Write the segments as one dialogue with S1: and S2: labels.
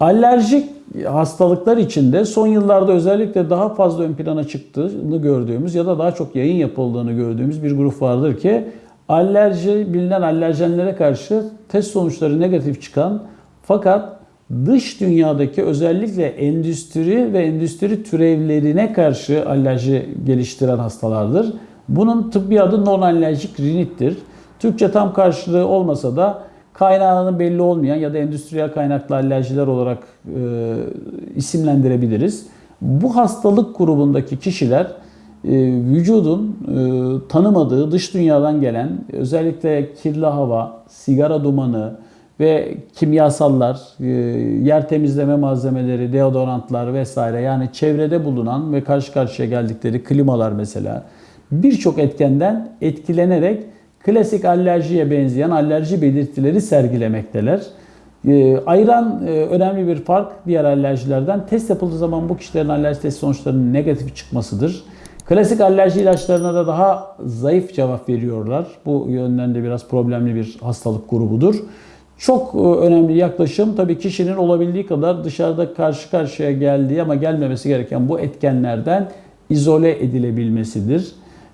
S1: Alerjik hastalıklar içinde son yıllarda özellikle daha fazla ön plana çıktığını gördüğümüz ya da daha çok yayın yapıldığını gördüğümüz bir grup vardır ki alerji bilinen alerjenlere karşı test sonuçları negatif çıkan fakat dış dünyadaki özellikle endüstri ve endüstri türevlerine karşı alerji geliştiren hastalardır. Bunun tıbbi adı non-alerjik rinittir. Türkçe tam karşılığı olmasa da kaynağının belli olmayan ya da endüstriyel kaynaklı alerjiler olarak e, isimlendirebiliriz. Bu hastalık grubundaki kişiler e, vücudun e, tanımadığı dış dünyadan gelen özellikle kirli hava, sigara dumanı ve kimyasallar, e, yer temizleme malzemeleri, deodorantlar vesaire yani çevrede bulunan ve karşı karşıya geldikleri klimalar mesela birçok etkenden etkilenerek klasik alerjiye benzeyen alerji belirtileri sergilemekteler. E, ayıran e, önemli bir fark diğer alerjilerden test yapıldığı zaman bu kişilerin alerji test sonuçlarının negatif çıkmasıdır. Klasik alerji ilaçlarına da daha zayıf cevap veriyorlar. Bu yönden de biraz problemli bir hastalık grubudur. Çok e, önemli yaklaşım tabii kişinin olabildiği kadar dışarıda karşı karşıya geldiği ama gelmemesi gereken bu etkenlerden izole edilebilmesidir.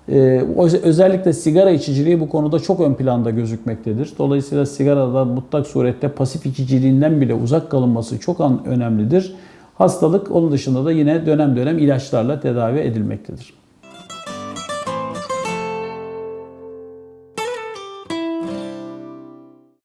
S1: Ee, özellikle sigara içiciliği bu konuda çok ön planda gözükmektedir. Dolayısıyla sigaradan mutlak surette pasif içiciliğinden bile uzak kalınması çok önemlidir. Hastalık onun dışında da yine dönem dönem ilaçlarla tedavi edilmektedir.